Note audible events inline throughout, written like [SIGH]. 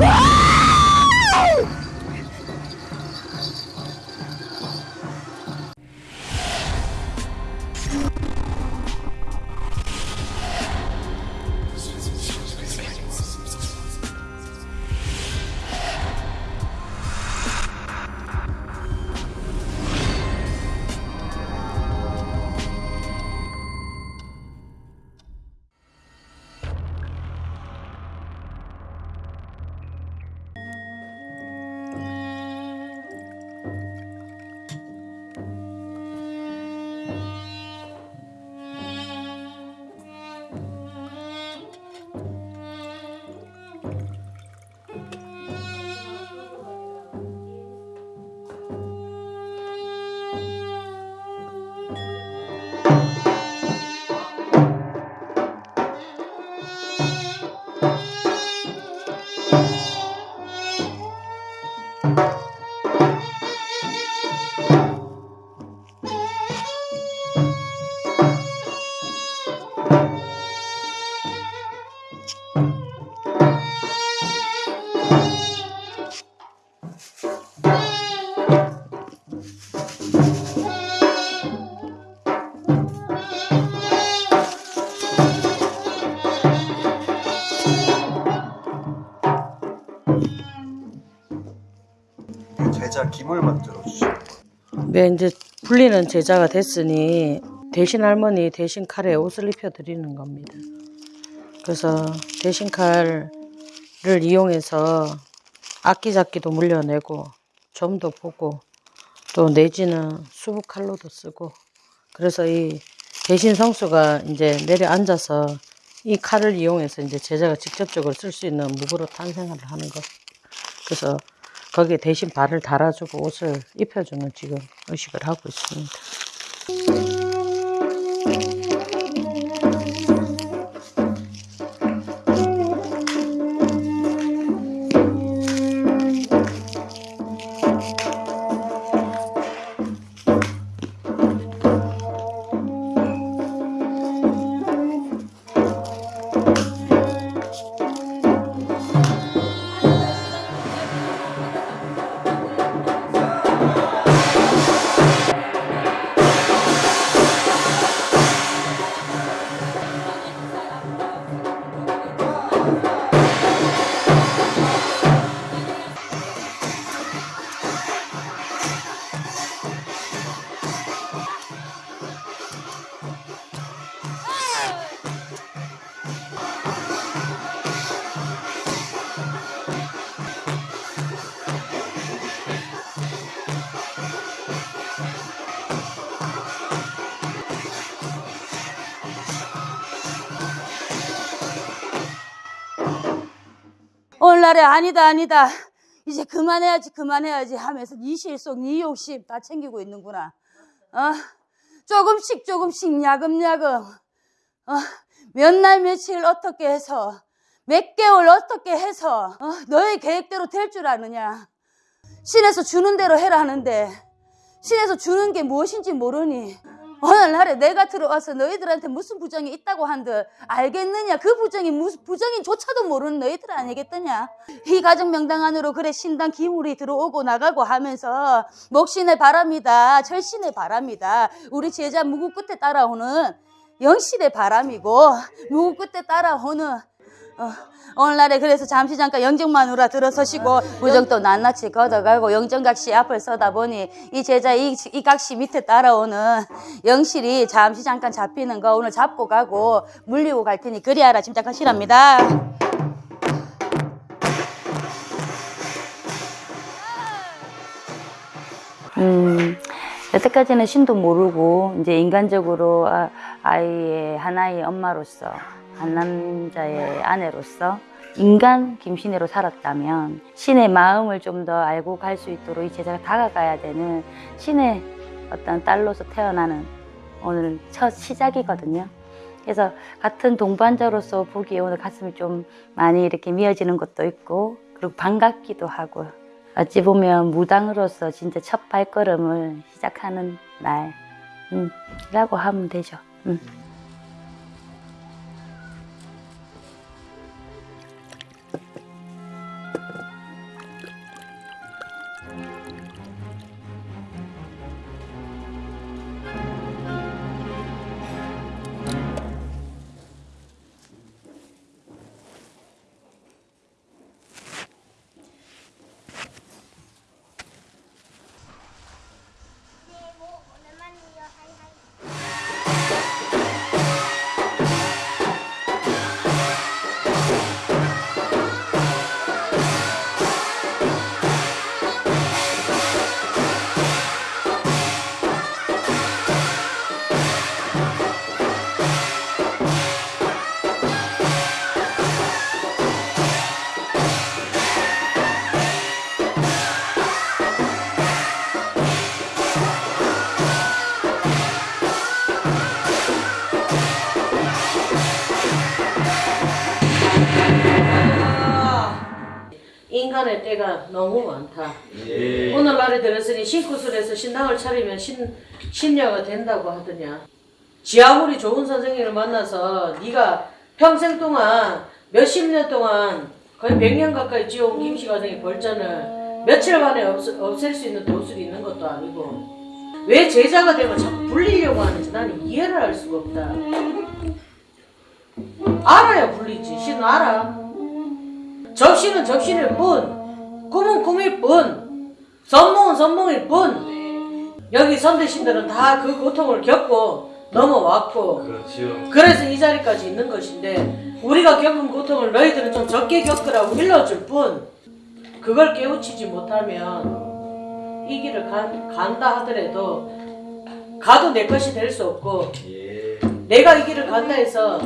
Ah! [LAUGHS] 네, 이제 불리는 제자가 됐으니 대신 할머니 대신 칼에 옷을 입혀 드리는 겁니다. 그래서 대신 칼을 이용해서 악기잡기도 물려내고 점도 보고 또 내지는 수북 칼로도 쓰고 그래서 이 대신 성수가 이제 내려앉아서 이 칼을 이용해서 이제 제자가 직접적으로 쓸 수 있는 무구로 탄생을 하는 것. 그래서 거기에 대신 발을 달아주고 옷을 입혀주는 지금 의식을 하고 있습니다. 오늘날에 아니다 아니다 이제 그만해야지 그만해야지 하면서 네 실속 네 욕심 다 챙기고 있는구나 어? 조금씩 조금씩 야금야금 어? 몇 날 며칠 어떻게 해서 몇 개월 어떻게 해서 어? 너의 계획대로 될 줄 아느냐 신에서 주는 대로 해라 하는데 신에서 주는 게 무엇인지 모르니 오늘날에 내가 들어와서 너희들한테 무슨 부정이 있다고 한들 알겠느냐? 그 부정이 무슨 부정인조차도 모르는 너희들 아니겠느냐? 이 가정 명당 안으로 그래 신당 기물이 들어오고 나가고 하면서 목신의 바람이다 철신의 바람이다. 우리 제자 무구 끝에 따라오는 영신의 바람이고 무구 끝에 따라오는 어, 오늘날에 그래서 잠시 잠깐 영정마누라 들어서시고 무정도 낱낱이 걷어가고 영정각시 앞을 서다 보니 이 제자 이, 이 각시 밑에 따라오는 영실이 잠시 잠깐 잡히는 거 오늘 잡고 가고 물리고 갈 테니 그리하라 짐작하시랍니다. 음, 여태까지는 신도 모르고 이제 인간적으로 아, 아이의 하나의 엄마로서 한 남자의 아내로서 인간 김신혜로 살았다면 신의 마음을 좀 더 알고 갈 수 있도록 이 제자가 다가가야 되는 신의 어떤 딸로서 태어나는 오늘 첫 시작이거든요. 그래서 같은 동반자로서 보기에 오늘 가슴이 좀 많이 이렇게 미어지는 것도 있고 그리고 반갑기도 하고 어찌 보면 무당으로서 진짜 첫 발걸음을 시작하는 날이라고 하면 되죠. 음. 인간의 때가 너무 많다. 예. 오늘날에 들었으니 신구슬에서 신당을 차리면 신, 신녀가 된다고 하더냐. 지 아무리 좋은 선생님을 만나서 네가 평생 동안 몇십 년 동안 거의 백 년 가까이 지어온 김씨 가정의 벌전을 며칠 만에 없, 없앨 수 있는 도술이 있는 것도 아니고 왜 제자가 되면 자꾸 불리려고 하는지 나는 이해를 할 수가 없다. 알아야 불리지. 신은 알아. 접시는 접시일 뿐, 꿈은 꿈일 뿐, 선몽은 선몽일 뿐. 여기 선대신들은 다 그 고통을 겪고 넘어왔고, 그렇지요. 그래서 이 자리까지 있는 것인데, 우리가 겪은 고통을 너희들은 좀 적게 겪으라고 일러줄 뿐, 그걸 깨우치지 못하면 이 길을 간, 간다 하더라도, 가도 내 것이 될 수 없고, 예. 내가 이 길을 간다 해서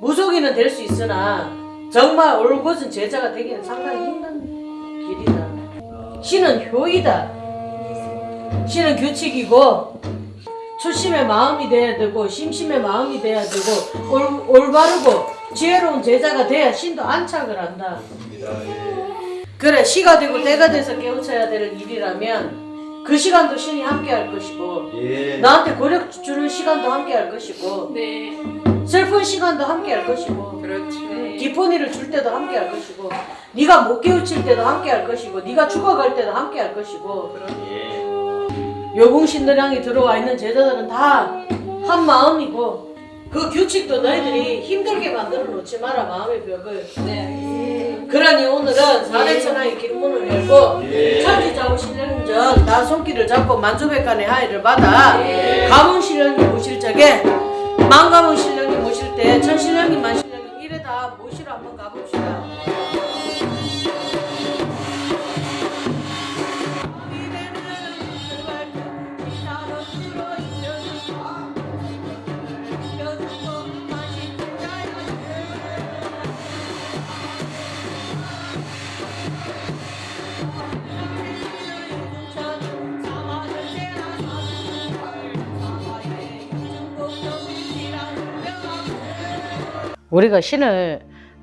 무속인은 될 수 있으나 정말 올곧은 제자가 되기는 상당히 힘든 길이다. 신은 효이다. 신은 규칙이고 초심의 마음이 돼야 되고 심심의 마음이 돼야 되고 올, 올바르고 지혜로운 제자가 돼야 신도 안착을 한다. 예. 그래 시가 되고 때가 돼서 깨우쳐야 될 일이라면 그 시간도 신이 함께 할 것이고 예. 나한테 고력 주는 시간도 함께 할 것이고 네. 슬픈 시간도 함께 할 것이고 그렇지. 기쁜이를 줄 때도 함께 할 것이고 네가 못 깨우칠 때도 함께 할 것이고 네가 죽어갈 때도 함께 할 것이고 예. 요궁신들향이 들어와 있는 제자들은 다 한 마음이고 그 규칙도 너희들이 힘들게 만들어 놓지 마라 마음의 벽을 네. 그러니 오늘은 사대천하의 길문을 열고 예. 천지자고 신령전 나 손길을 잡고 만주백간의 하의를 받아 가문 신령님 모실 적에 만가문 신령님 모실 때 천신령님 만 우리가 신을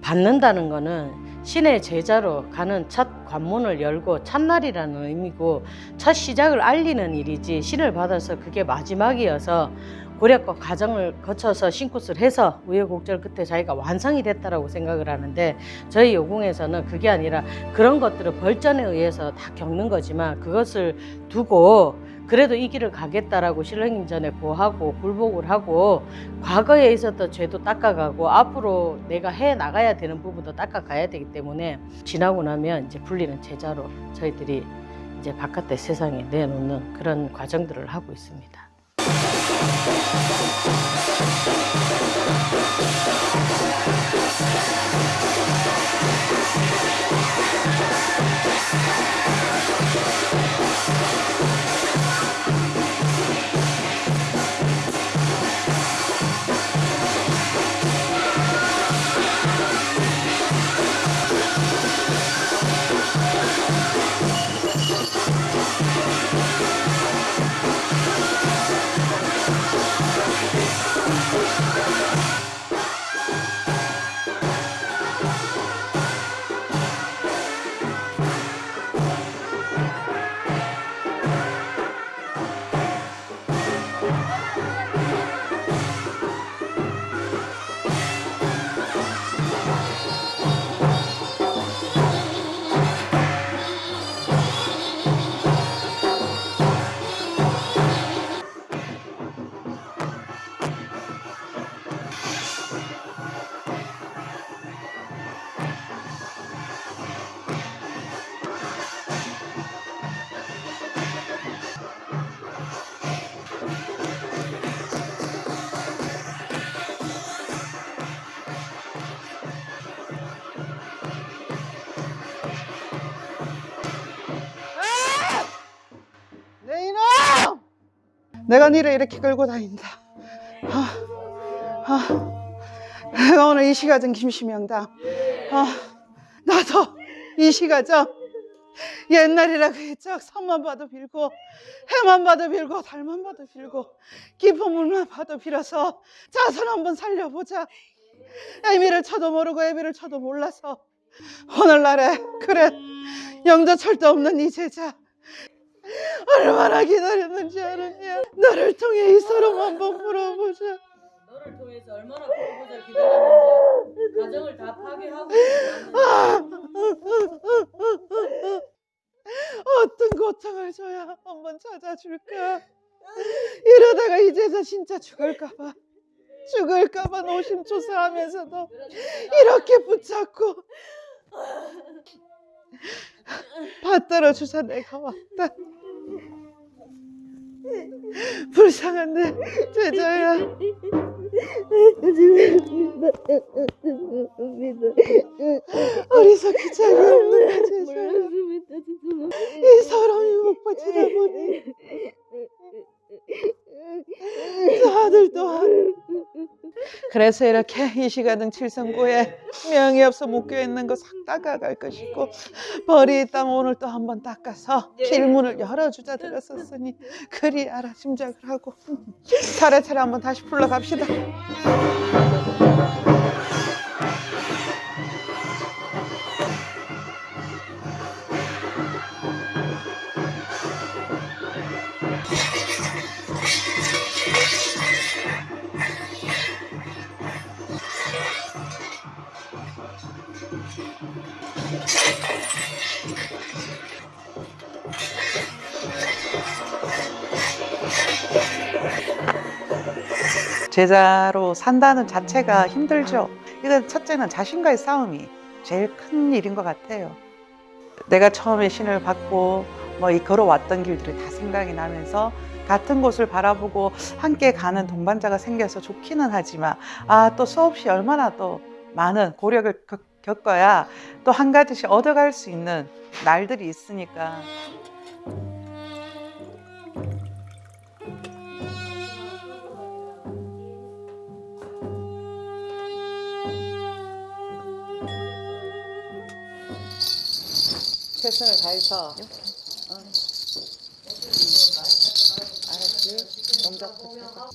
받는다는 것은 신의 제자로 가는 첫 관문을 열고 첫날이라는 의미고 첫 시작을 알리는 일이지 신을 받아서 그게 마지막이어서 고력과 과정을 거쳐서 신굿을 해서 우여곡절 끝에 자기가 완성이 됐다라고 생각을 하는데 저희 요궁에서는 그게 아니라 그런 것들은 벌전에 의해서 다 겪는 거지만 그것을 두고 그래도 이 길을 가겠다라고 신령님 전에 고하고 굴복을 하고 과거에 있었던 죄도 닦아가고 앞으로 내가 해 나가야 되는 부분도 닦아가야 되기 때문에 지나고 나면 이제 불리는 제자로 저희들이 이제 바깥의 세상에 내놓는 그런 과정들을 하고 있습니다. 내가 니를 이렇게 끌고 다닌다. 아, 아, 오늘 이 시가정 김시명당. 아, 나도 이 시가정 옛날이라 그랬죠. 산만 봐도 빌고 해만 봐도 빌고 달만 봐도 빌고 깊은 물만 봐도 빌어서 자손 한번 살려보자. 애미를 쳐도 모르고 애비를 쳐도 몰라서 오늘날에 그래 영자철도 없는 이 제자 얼마나 기다렸는지 아느냐. 너를 통해 이 서름 한번 물어보자. 너를 통해서 얼마나 프로포즈를 기다렸는데 가정을 다 파괴하고 어떤 고통을 줘야 한번 찾아줄까? 이러다가 이제서 진짜 죽을까봐. 죽을까봐 노심초사하면서도 이렇게 붙잡고 받들어 주사 내가 왔다 불쌍한데 제자야 어리석기 짝이 없는 그 제자야 이 사람이 못 빠지다 보니 저 아들 또한 그래서 이렇게 이 시가등 칠성고에 명이 없어 묶여 있는 거 싹 닦아갈 것이고 벌이 있다면 오늘 또 한번 닦아서 길문을 열어주자 들었었으니 그리 알아 짐작을 하고 차례차례 한번 다시 불러갑시다 제자로 산다는 자체가 힘들죠. 이건 첫째는 자신과의 싸움이 제일 큰 일인 것 같아요. 내가 처음에 신을 받고 뭐 이 걸어왔던 길들이 다 생각이 나면서 같은 곳을 바라보고 함께 가는 동반자가 생겨서 좋기는 하지만 아 또 수없이 얼마나 또 많은 고력을 겪- 겪어야 또 한 가지씩 얻어갈 수 있는 날들이 있으니까 최선을 다해서 어. 알았지? 동작부터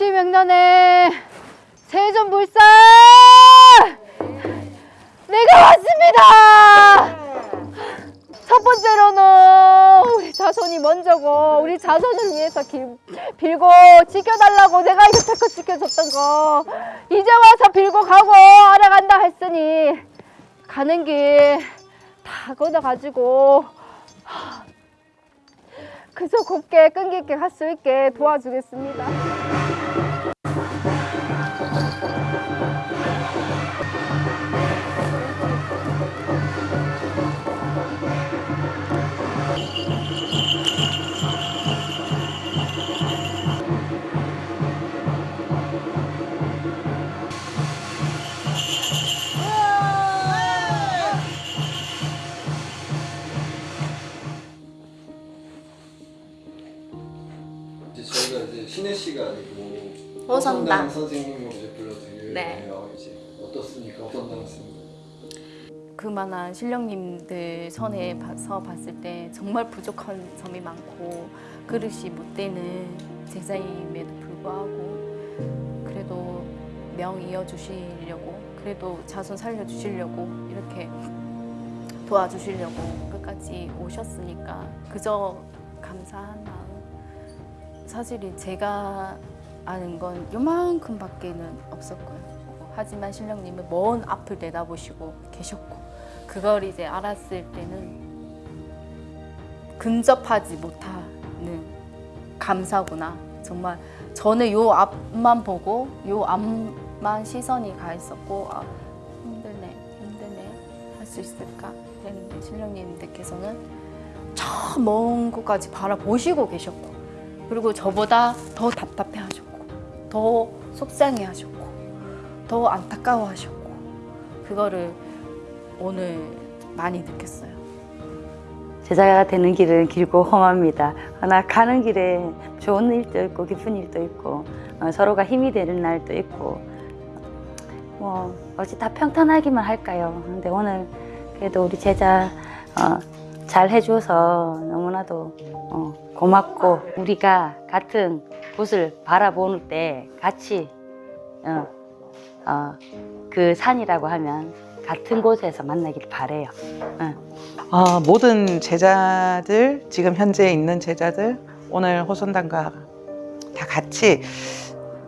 이시명단의 세전 불사 내가 왔습니다. 첫 번째로는 우리 자손이 먼저고 우리 자손을 위해서 길, 빌고 지켜달라고 내가 이렇게 지켜줬던 거 이제 와서 빌고 가고 알아간다 했으니 가는 길 다 걷어가지고 하, 그저 곱게 끈기 있게 갈 수 있게 도와주겠습니다. 그만한 신령님들 선에 봐서 봤을 때 정말 부족한 점이 많고 그릇이 못 되는 제자임에도 불구하고 그래도 명 이어주시려고 그래도 자손 살려주시려고 이렇게 도와주시려고 끝까지 오셨으니까 그저 감사한 마음 사실은 제가 아는 건 요만큼밖에는 없었고요. 하지만 신령님은 먼 앞을 내다보시고 계셨고 그걸 이제 알았을 때는 근접하지 못하는 감사구나. 정말 저는 요 앞만 보고 요 앞만 시선이 가 있었고 아, 힘드네, 힘드네 할 수 있을까? 그랬는데 신령님들께서는 저 먼 곳까지 바라보시고 계셨고 그리고 저보다 더 답답해 하셨고 더 속상해 하셨고 더 안타까워 하셨고 그거를 오늘 많이 느꼈어요. 제자가 되는 길은 길고 험합니다. 그러나 가는 길에 좋은 일도 있고 기쁜 일도 있고 어, 서로가 힘이 되는 날도 있고 뭐 어찌 다 평탄하기만 할까요? 근데 오늘 그래도 우리 제자 어, 잘 해줘서 너무나도 어, 고맙고 우리가 같은 곳을 바라보는 때 같이 어, 어, 그 산이라고 하면 같은 곳에서 만나길 바래요. 아, 모든 제자들, 지금 현재 있는 제자들, 오늘 호선당과 다 같이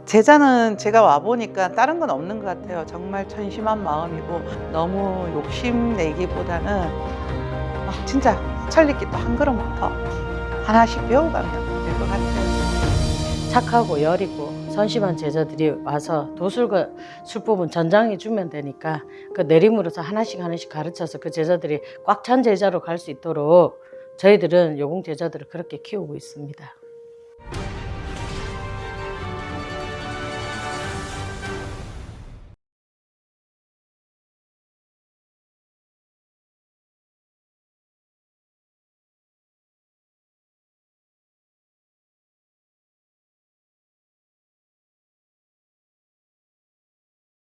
제자는 제가 와보니까 다른 건 없는 것 같아요. 정말 천심한 마음이고 너무 욕심내기보다는 아, 진짜 천리기 또한 걸음부터 하나씩 배워가면. 착하고 여리고 선심한 제자들이 와서 도술과 술법은 전장해 주면 되니까 그 내림으로서 하나씩 하나씩 가르쳐서 그 제자들이 꽉 찬 제자로 갈 수 있도록 저희들은 요공 제자들을 그렇게 키우고 있습니다.